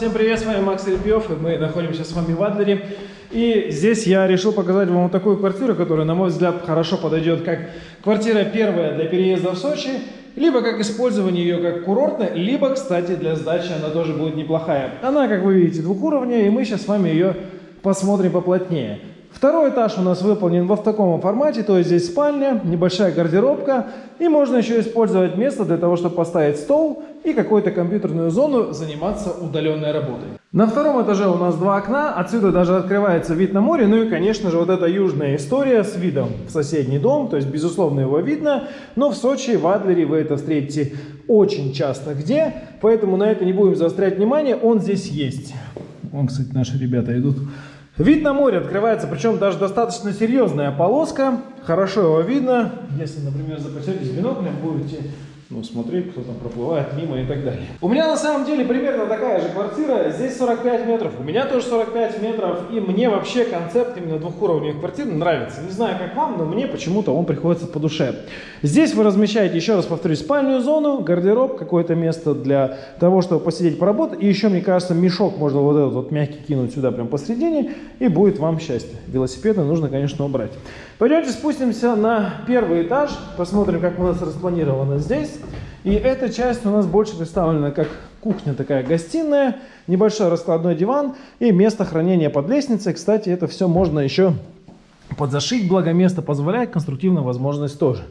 Всем привет, с вами Макс Репьев, и мы находимся с вами в Адлере. И здесь я решил показать вам вот такую квартиру, которая, на мой взгляд, хорошо подойдет как квартира первая для переезда в Сочи, либо как использование ее как курортная, либо, кстати, для сдачи она тоже будет неплохая. Она, как вы видите, двухуровневая, и мы сейчас с вами ее посмотрим поплотнее. Второй этаж у нас выполнен во в таком формате, то есть здесь спальня, небольшая гардеробка, и можно еще использовать место для того, чтобы поставить стол и какую-то компьютерную зону, заниматься удаленной работой. На втором этаже у нас два окна, отсюда даже открывается вид на море, ну и, конечно же, вот эта южная история с видом в соседний дом, то есть, безусловно, его видно, но в Сочи, в Адлере вы это встретите очень часто где, поэтому на это не будем заострять внимание, он здесь есть. Вон, кстати, наши ребята идут Вид на море открывается, причем даже достаточно серьезная полоска. Хорошо его видно. Если, например, запасетесь биноклем, будете ну, смотреть, кто там проплывает мимо и так далее. У меня на самом деле примерно такая же квартира, здесь 45 метров, у меня тоже 45 метров, и мне вообще концепт именно двухуровневых квартир нравится. Не знаю, как вам, но мне почему-то он приходится по душе. Здесь вы размещаете, еще раз повторюсь, спальную зону, гардероб, какое-то место для того, чтобы посидеть, поработать, и еще, мне кажется, мешок можно вот этот вот мягкий кинуть сюда прям посередине, и будет вам счастье. Велосипеды нужно, конечно, убрать. Пойдемте спустимся на первый этаж, посмотрим, как у нас распланировано здесь. И эта часть у нас больше представлена как кухня такая гостиная, небольшой раскладной диван и место хранения под лестницей. Кстати, это все можно еще подзашить, благо место позволяет, конструктивная возможность тоже.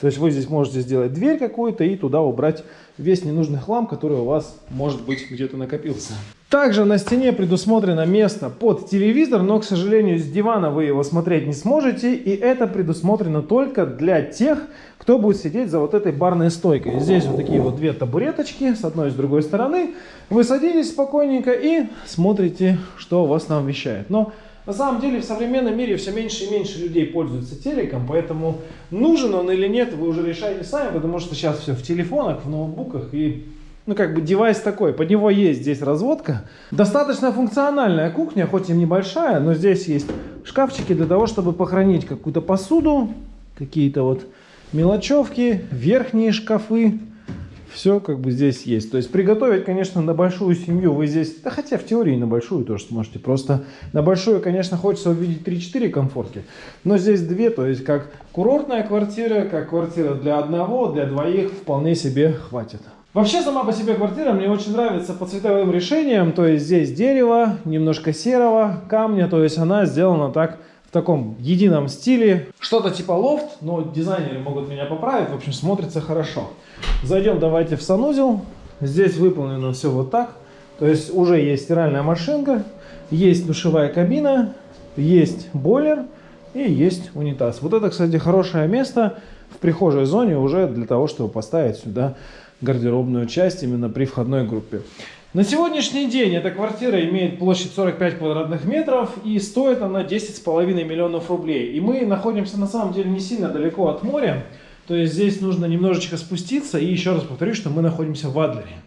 То есть вы здесь можете сделать дверь какую-то и туда убрать весь ненужный хлам, который у вас может быть где-то накопился. Также на стене предусмотрено место под телевизор, но, к сожалению, с дивана вы его смотреть не сможете. И это предусмотрено только для тех, кто будет сидеть за вот этой барной стойкой. Здесь вот такие вот две табуреточки с одной и с другой стороны. Вы садитесь спокойненько и смотрите, что вас там вещает. Но на самом деле в современном мире все меньше и меньше людей пользуются телеком, поэтому нужен он или нет, вы уже решаете сами, потому что сейчас все в телефонах, в ноутбуках и ну, как бы девайс такой, под него есть здесь разводка. Достаточно функциональная кухня, хоть и небольшая, но здесь есть шкафчики для того, чтобы похоронить какую-то посуду, какие-то вот мелочевки, верхние шкафы. Все как бы здесь есть. То есть приготовить, конечно, на большую семью вы здесь, да хотя в теории на большую тоже сможете. Просто на большую, конечно, хочется увидеть 3-4 комфорки. Но здесь две, то есть как курортная квартира, как квартира для одного, для двоих вполне себе хватит. Вообще сама по себе квартира мне очень нравится по цветовым решениям. То есть здесь дерево, немножко серого камня. То есть она сделана так в таком едином стиле. Что-то типа лофт, но дизайнеры могут меня поправить. В общем, смотрится хорошо. Зайдем давайте в санузел. Здесь выполнено все вот так. То есть уже есть стиральная машинка, есть душевая кабина, есть бойлер и есть унитаз. Вот это, кстати, хорошее место в прихожей зоне уже для того, чтобы поставить сюда гардеробную часть именно при входной группе. На сегодняшний день эта квартира имеет площадь 45 квадратных метров и стоит она 10,5 миллионов рублей. И мы находимся на самом деле не сильно далеко от моря, то есть здесь нужно немножечко спуститься и еще раз повторюсь, что мы находимся в Адлере.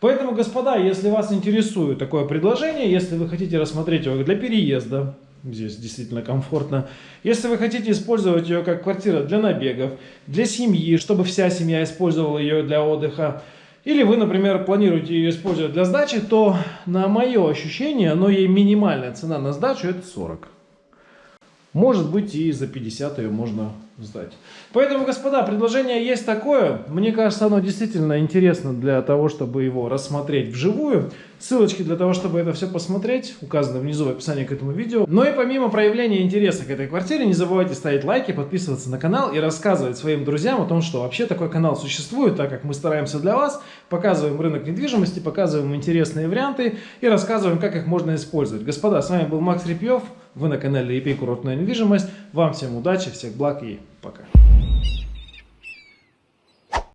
Поэтому, господа, если вас интересует такое предложение, если вы хотите рассмотреть его для переезда, Здесь действительно комфортно. Если вы хотите использовать ее как квартира для набегов, для семьи, чтобы вся семья использовала ее для отдыха, или вы, например, планируете ее использовать для сдачи, то на мое ощущение, но ей минимальная цена на сдачу это 40. Может быть и за 50 ее можно сдать. Поэтому, господа, предложение есть такое. Мне кажется, оно действительно интересно для того, чтобы его рассмотреть вживую. Ссылочки для того, чтобы это все посмотреть, указаны внизу в описании к этому видео. Но и помимо проявления интереса к этой квартире, не забывайте ставить лайки, подписываться на канал и рассказывать своим друзьям о том, что вообще такой канал существует, так как мы стараемся для вас, показываем рынок недвижимости, показываем интересные варианты и рассказываем, как их можно использовать. Господа, с вами был Макс Репьев, вы на канале EP Курортная недвижимость. Вам всем удачи, всех благ и пока.